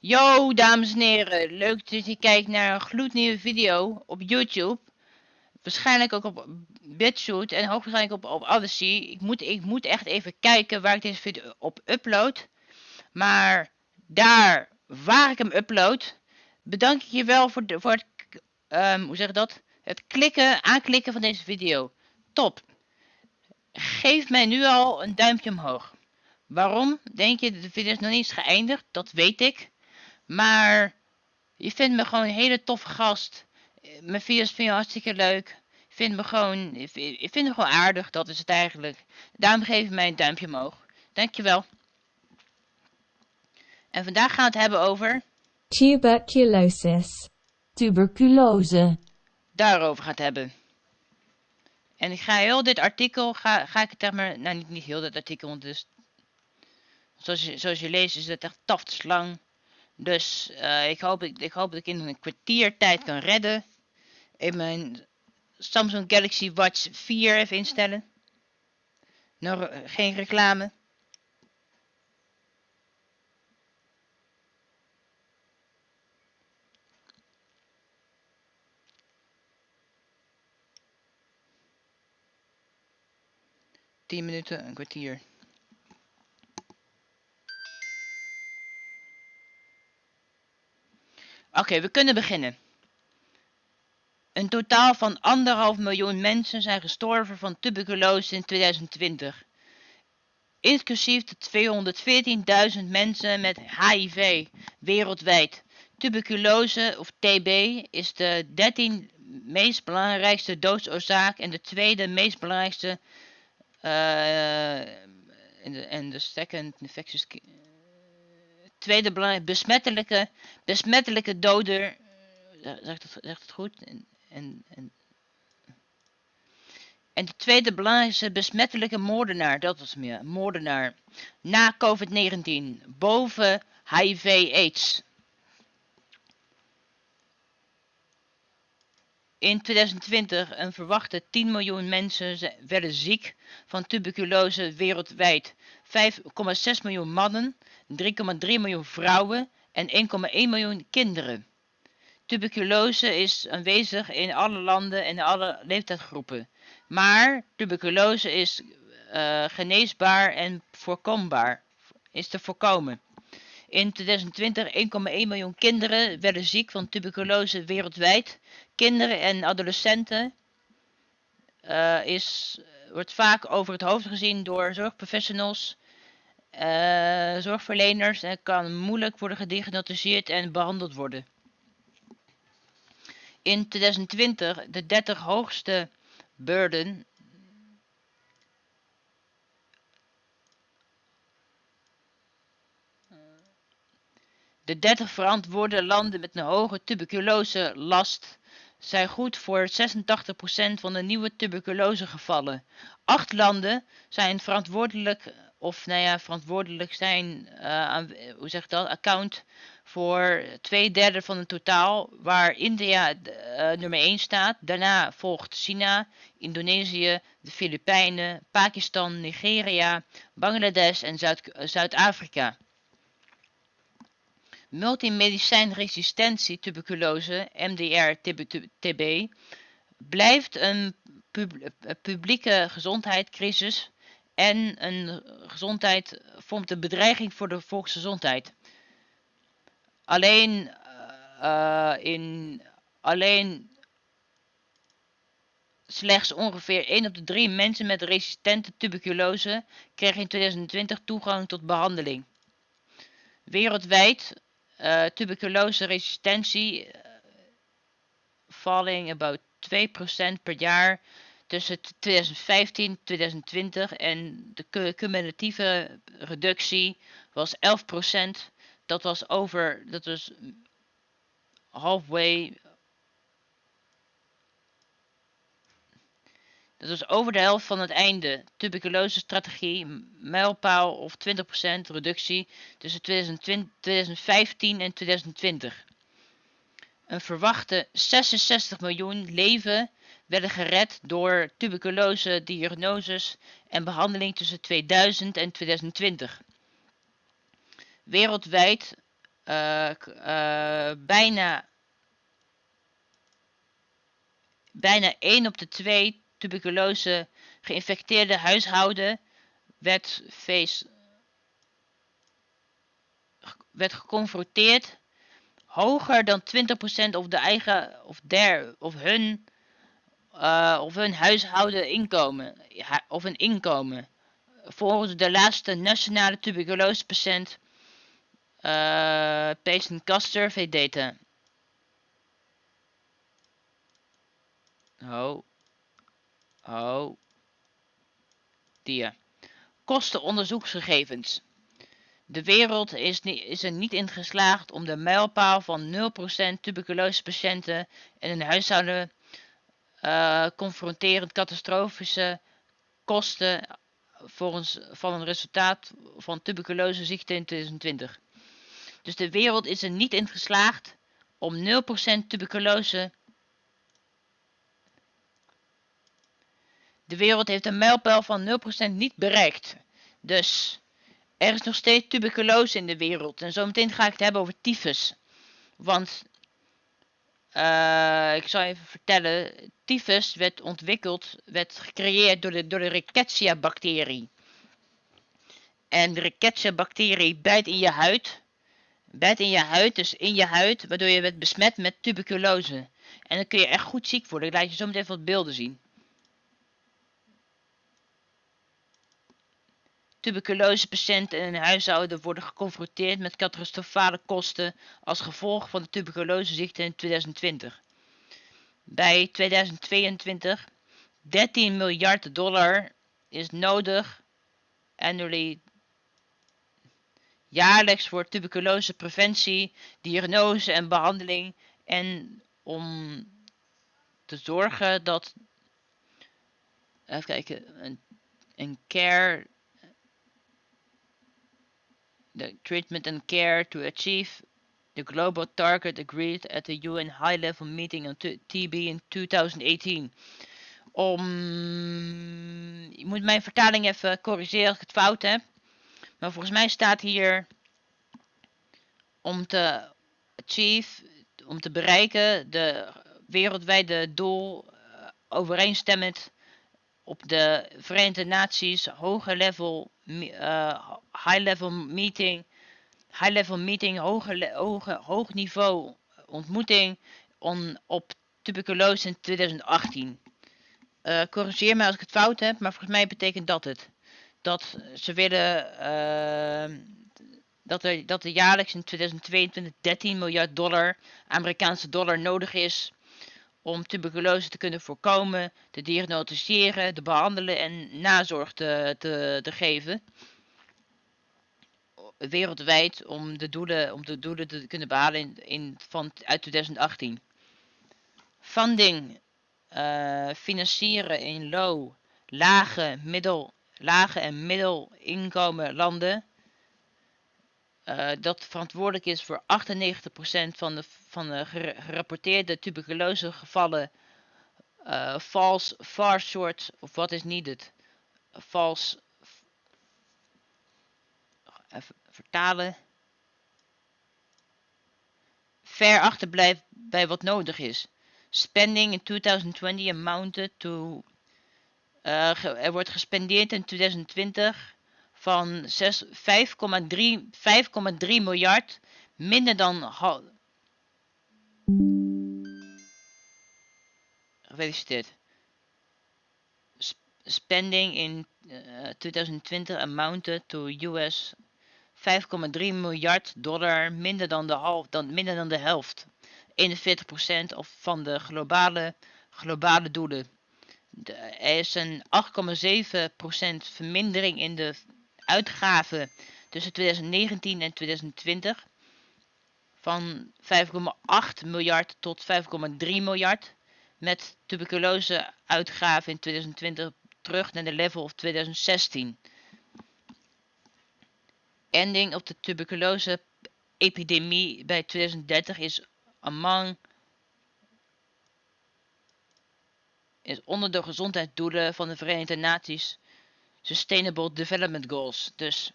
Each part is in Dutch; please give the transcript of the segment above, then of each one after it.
Yo, dames en heren. Leuk dat je kijkt naar een gloednieuwe video op YouTube. Waarschijnlijk ook op BitShoot en hoogstwaarschijnlijk op, op Odyssey. Ik moet, ik moet echt even kijken waar ik deze video op upload. Maar daar waar ik hem upload, bedank ik je wel voor, voor het, um, hoe zeg dat? het klikken, aanklikken van deze video. Top. Geef mij nu al een duimpje omhoog. Waarom? Denk je, de video is nog niet eens geëindigd? Dat weet ik. Maar je vindt me gewoon een hele toffe gast. Mijn video's vind je hartstikke leuk. Je vindt me gewoon, je vindt me gewoon aardig, dat is het eigenlijk. Daarom geef je mij een duimpje omhoog. Dankjewel. En vandaag gaan we het hebben over... Tuberculosis. Tuberculose. Daarover gaat hebben. En ik ga heel dit artikel, ga, ga ik het zeg maar, nou niet, niet heel dit artikel, want dus, zoals je, zoals je leest is het echt taftslang. Dus uh, ik, hoop, ik, ik hoop dat ik in een kwartier tijd kan redden. In mijn Samsung Galaxy Watch 4 even instellen. Nog geen reclame. Tien minuten, een kwartier. Oké, we kunnen beginnen. Een totaal van anderhalf miljoen mensen zijn gestorven van tuberculose in 2020. Inclusief de 214.000 mensen met HIV wereldwijd. Tuberculose of TB is de 13 meest belangrijkste doodsoorzaak en de tweede meest belangrijkste en de second infectious tweede belangrijk besmettelijke, besmettelijke doder. Eh, zegt het, zegt het goed? En, en, en, en de tweede belangrijkste besmettelijke moordenaar, dat was meer, moordenaar, na COVID-19, boven HIV-AIDS. In 2020 een verwachte 10 miljoen mensen werden ziek van tuberculose wereldwijd. 5,6 miljoen mannen 3,3 miljoen vrouwen en 1,1 miljoen kinderen. Tuberculose is aanwezig in alle landen en alle leeftijdsgroepen. Maar tuberculose is uh, geneesbaar en voorkombaar. Is te voorkomen. In 2020 1,1 miljoen kinderen werden ziek van tuberculose wereldwijd. Kinderen en adolescenten uh, is, wordt vaak over het hoofd gezien door zorgprofessionals uh, zorgverleners en kan moeilijk worden gediagnosticeerd en behandeld worden. In 2020 de 30 hoogste burden De 30 verantwoorde landen met een hoge tuberculose last zijn goed voor 86% van de nieuwe tuberculosegevallen. Acht landen zijn verantwoordelijk of nou ja, verantwoordelijk zijn, uh, aan, hoe zeg ik dat, account voor twee derde van het totaal, waar India uh, nummer 1 staat. Daarna volgt China, Indonesië, de Filipijnen, Pakistan, Nigeria, Bangladesh en Zuid-Afrika. Multimedicijnresistentie tuberculose, MDR-TB, blijft een pub publieke gezondheidscrisis en een gezondheid vormt een bedreiging voor de volksgezondheid. Alleen, uh, in, alleen slechts ongeveer 1 op de 3 mensen met resistente tuberculose kregen in 2020 toegang tot behandeling. Wereldwijd uh, tuberculose resistentie uh, falling about 2% per jaar tussen 2015 en 2020 en de cumulatieve reductie was 11%. Dat was over, dat was halfway, dat was over de helft van het einde. Tuberculose strategie, mijlpaal of 20% reductie tussen 2020, 2015 en 2020. Een verwachte 66 miljoen leven werden gered door tuberculose diagnoses en behandeling tussen 2000 en 2020. Wereldwijd eh, eh, bijna, bijna 1 op de 2 tuberculose geïnfecteerde huishouden werd, face, werd geconfronteerd hoger dan 20% of de eigen of der of hun eh, of hun huishouden inkomen of een inkomen volgens de laatste nationale tuberculosepatiënt eh patient cost survey data. Oh oh die kostenonderzoeksgegevens. De wereld is, is er niet in geslaagd om de mijlpaal van 0% tuberculosepatiënten in een huishouden eh, confronterend catastrofische kosten volgens van een resultaat van tuberculoseziekte in 2020. Dus de wereld is er niet in geslaagd om 0% tuberculose. De wereld heeft een mijlpaal van 0% niet bereikt. Dus er is nog steeds tuberculose in de wereld. En zometeen ga ik het hebben over tyfus. Want eh, ik zal even vertellen. Tyfus werd ontwikkeld, werd gecreëerd door de, door de Rickettsia-bacterie. En de Rickettsia-bacterie bijt in je huid. Bijt in je huid, dus in je huid, waardoor je werd besmet met tuberculose. En dan kun je echt goed ziek worden. Ik laat je zo meteen wat beelden zien. Tuberculosepatiënten een huishouden worden geconfronteerd met catastrofale kosten als gevolg van de tuberculoseziekte in 2020. Bij 2022 13 miljard dollar is nodig annually jaarlijks voor tuberculosepreventie, diagnose en behandeling en om te zorgen dat even kijken een, een care the treatment and care to achieve the global target agreed at the UN high-level meeting on TB in 2018. Om, je moet mijn vertaling even corrigeren ik het fout heb. Maar volgens mij staat hier om te achieve, om te bereiken, de wereldwijde doel eh, overeenstemmend op de Verenigde Naties hoge level, me- eh, high level meeting, high level meeting, hoge, hoge, hoog niveau ontmoeting on, op tuberculose in 2018. Eh, corrigeer me als ik het fout heb, maar volgens mij betekent dat het. Dat ze willen ehm, dat, er, dat er jaarlijks in 2022 13 miljard dollar Amerikaanse dollar nodig is om tuberculose te kunnen voorkomen, te diagnosticeren, te behandelen en nazorg te, te geven. Wereldwijd om de doelen, om de doelen te kunnen behalen in, in, van, uit 2018. Funding, eh, financieren in low, lage, middel, lage en middelinkomen landen. eh, dat verantwoordelijk is voor 98% van de, van de gerapporteerde tuberculosegevallen uh, falls far short of what is needed. False. Vertalen. Ver achterblijft bij wat nodig is. Spending in 2020 amounted to. eh, er wordt gespendeerd in 2020 van zes- 5,3 5,3 miljard. Minder dan. Gefeliciteerd. Sp- spending in uh, 2020 amounted to US 5,3 miljard dollar, minder dan de, dan, minder dan de helft. 41% of van de globale, globale doelen. Er is een 8,7% vermindering in de uitgaven tussen 2019 en 2020. Van 5,8 miljard tot 5,3 miljard met tuberculose uitgaven in 2020 terug naar de level of 2016. Ending of de tuberculose epidemie bij 2030 is among is onder de gezondheidsdoelen van de Verenigde Naties Sustainable Development Goals. Dus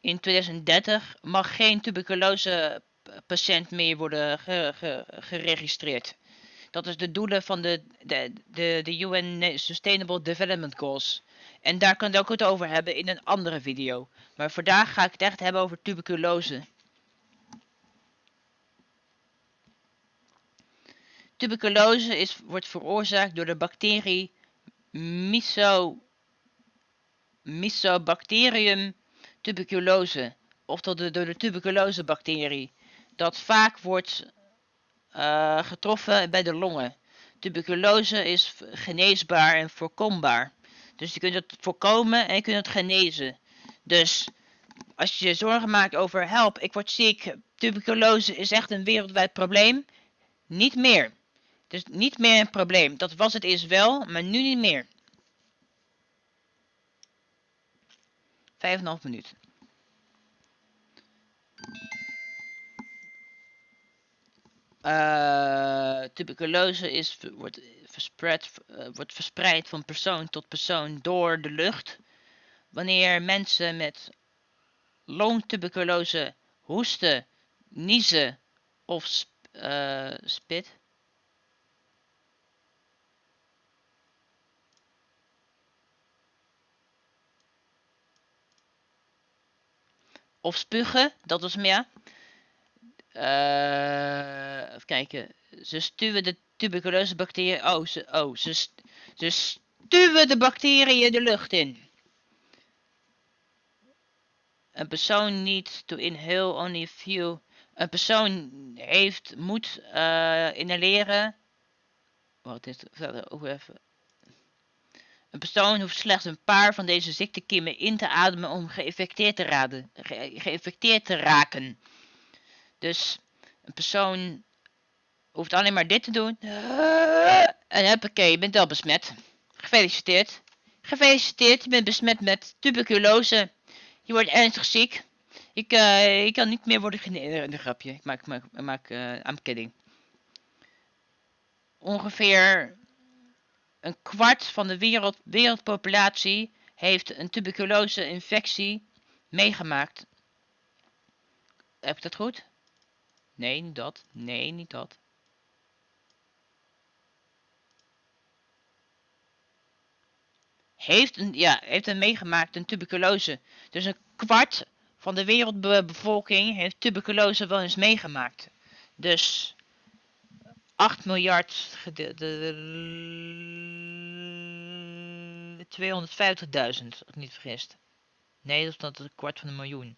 in 2030 mag geen tuberculose patiënt meer worden ge- ge- geregistreerd. Dat is de doelen van de, de, de, de UN Sustainable Development Goals. En daar kan ik het over hebben in een andere video. Maar vandaag ga ik het echt hebben over tuberculose. Tuberculose is, wordt veroorzaakt door de bacterie Mycobacterium tuberculose. Oftewel de, door de tuberculosebacterie. Dat vaak wordt uh, getroffen bij de longen. Tuberculose is geneesbaar en voorkombaar. Dus je kunt het voorkomen en je kunt het genezen. Dus als je je zorgen maakt over help, ik word ziek, tuberculose is echt een wereldwijd probleem. Niet meer. Dus niet meer een probleem. Dat was het eerst wel, maar nu niet meer. Vijf en een half minuut. Uh, tuberculose is, wordt, uh, wordt verspreid van persoon tot persoon door de lucht. Wanneer mensen met longtuberculose hoesten, niezen of uh, spit. Of spugen, dat was meer. Uh, even kijken. Ze stuwen de tuberculose bacteriën. Oh, ze, oh, ze, ze stuwen de bacteriën de lucht in. Een persoon niet to inhale only a few. Een persoon heeft, moet uh, inhaleren. Wat is het? Ook even. Een persoon hoeft slechts een paar van deze ziektekiemen in te ademen om geïnfecteerd te, raden, ge geïnfecteerd te raken. Dus een persoon hoeft alleen maar dit te doen. En huppakee, je bent al besmet. Gefeliciteerd. Gefeliciteerd, je bent besmet met tuberculose. Je wordt ernstig ziek. Ik, uh, ik kan niet meer worden genezen. Een grapje. Ik maak, maak, maak uh, I'm kidding. Ongeveer een kwart van de wereld, wereldpopulatie heeft een tuberculose infectie meegemaakt. Heb ik dat goed? Nee, niet dat. Nee, niet dat. Heeft een, ja, heeft een meegemaakt, een tuberculose. Dus een kwart van de wereldbevolking heeft tuberculose wel eens meegemaakt. Dus 8 miljard gedeeld 250.000, als ik niet vergis. Nee, dat is een kwart van een miljoen.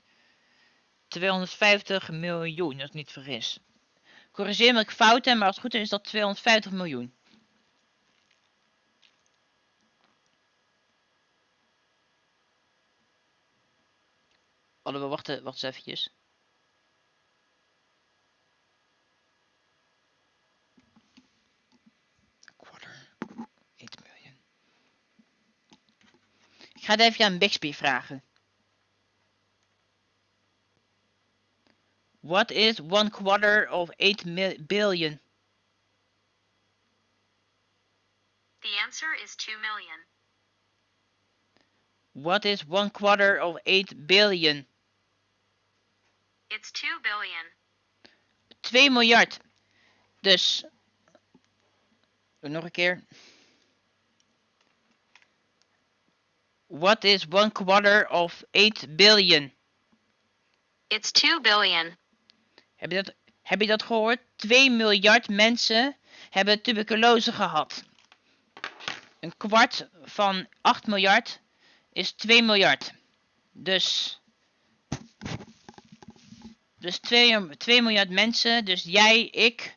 250 miljoen, als ik niet vergis. Corrigeer me ik fout heb, maar als het goed is, is dat 250 miljoen. Hadden we wachten, wacht eens eventjes. Quarter, 8 miljoen. Ik ga het even aan Bixby vragen. What is one quarter of 8 billion? The answer is 2 million. What is one quarter of 8 billion? It's 2 billion. 2 miljard. Dus. Nog een keer. What is one quarter of 8 billion? It's 2 billion. Heb je dat, heb je dat gehoord? 2 miljard mensen hebben tuberculose gehad. Een kwart van 8 miljard is 2 miljard. Dus, dus 2, 2 miljard mensen, dus jij, ik,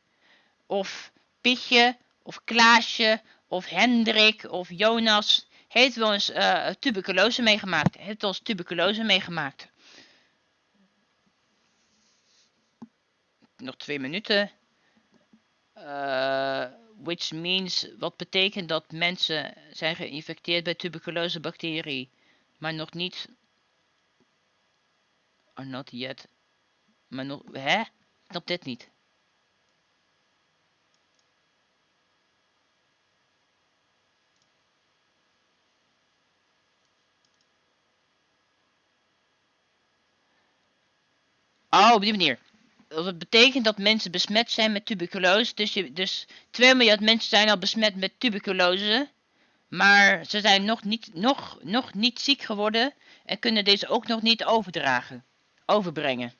of Pietje, of Klaasje, of Hendrik, of Jonas, heeft wel eens uh, tuberculose meegemaakt. Heeft wel eens tuberculose meegemaakt. nog twee minuten. Uh, which means, wat betekent dat mensen zijn geïnfecteerd bij tuberculose bacterie, maar nog niet, are not yet, maar nog, hè? Snap dit niet. Oh, op die manier. dat betekent dat mensen besmet zijn met tuberculose. Dus, je, dus 2 miljard mensen zijn al besmet met tuberculose. Maar ze zijn nog niet, nog, nog niet ziek geworden en kunnen deze ook nog niet overdragen. Overbrengen.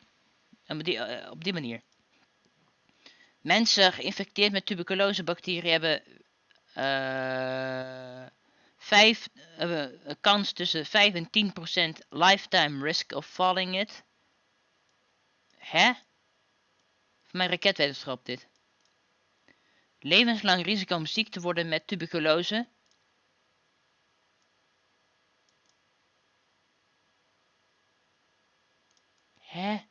Op die, eh, op die manier. Mensen geïnfecteerd met tuberculosebacteriën hebben eh, eh, een kans tussen 5 en 10 procent lifetime risk of falling it. Hè? Voor mijn raketwetenschap dit. Levenslang risico om ziek te worden met tuberculose. Hè?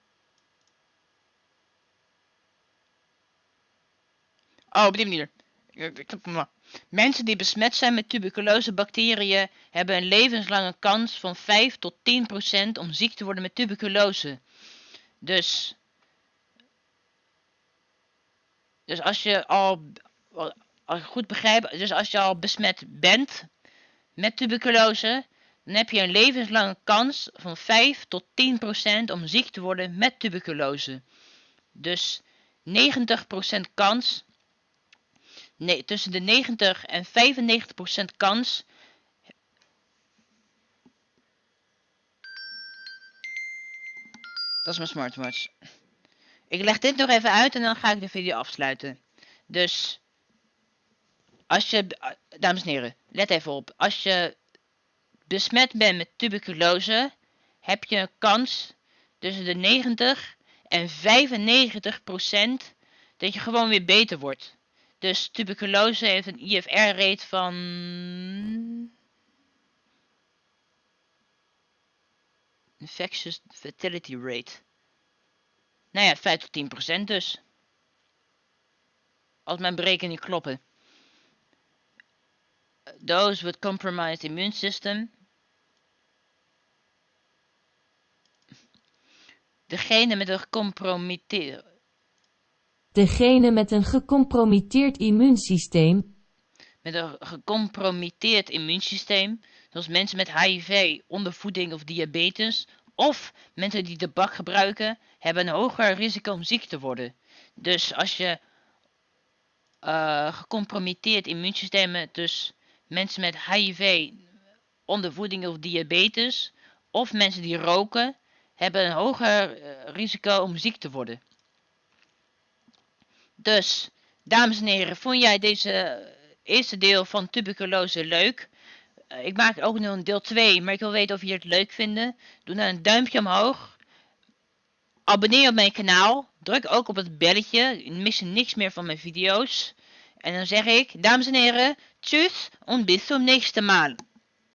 Oh, op die manier. Mensen die besmet zijn met tuberculosebacteriën hebben een levenslange kans van 5 tot 10 procent om ziek te worden met tuberculose. Dus, dus als je al, als ik goed begrijp, dus als je al besmet bent met tuberculose, dan heb je een levenslange kans van 5 tot 10 procent om ziek te worden met tuberculose. Dus 90 procent kans nee, tussen de 90 en 95% kans. Dat is mijn smartwatch. Ik leg dit nog even uit en dan ga ik de video afsluiten. Dus, als je, dames en heren, let even op. Als je besmet bent met tuberculose, heb je een kans tussen de 90 en 95% dat je gewoon weer beter wordt. Dus tuberculose heeft een IFR-rate van. Infectious fatality rate. Nou ja, 5 tot 10 procent dus. Als mijn berekeningen kloppen. Those with compromised immune system. Degene met een gecompromitteerd Degene met een gecompromitteerd immuunsysteem, met een gecompromitteerd immuunsysteem, zoals mensen met HIV, ondervoeding of diabetes, of mensen die tabak gebruiken, hebben een hoger risico om ziek te worden. Dus als je uh, gecompromitteerd immuunsysteem dus mensen met HIV, ondervoeding of diabetes, of mensen die roken, hebben een hoger uh, risico om ziek te worden. Dus, dames en heren, vond jij deze eerste deel van tuberculose leuk? Uh, ik maak ook nog een deel 2, maar ik wil weten of jullie het leuk vinden. Doe dan een duimpje omhoog. Abonneer op mijn kanaal. Druk ook op het belletje. Mis je niks meer van mijn video's. En dan zeg ik, dames en heren, tjus en bis zum nächsten Mal.